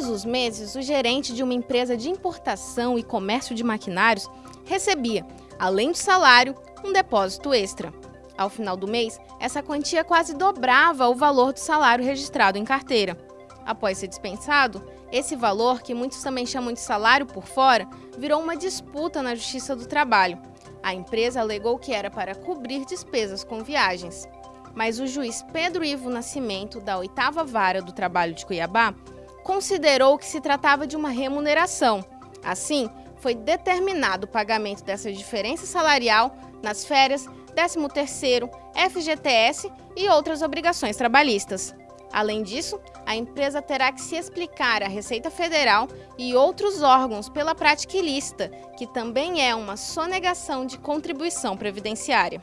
dos meses, o gerente de uma empresa de importação e comércio de maquinários recebia, além do salário, um depósito extra. Ao final do mês, essa quantia quase dobrava o valor do salário registrado em carteira. Após ser dispensado, esse valor, que muitos também chamam de salário por fora, virou uma disputa na Justiça do Trabalho. A empresa alegou que era para cobrir despesas com viagens. Mas o juiz Pedro Ivo Nascimento, da oitava vara do trabalho de Cuiabá, considerou que se tratava de uma remuneração. Assim, foi determinado o pagamento dessa diferença salarial nas férias, 13º, FGTS e outras obrigações trabalhistas. Além disso, a empresa terá que se explicar à Receita Federal e outros órgãos pela prática ilícita, que também é uma sonegação de contribuição previdenciária.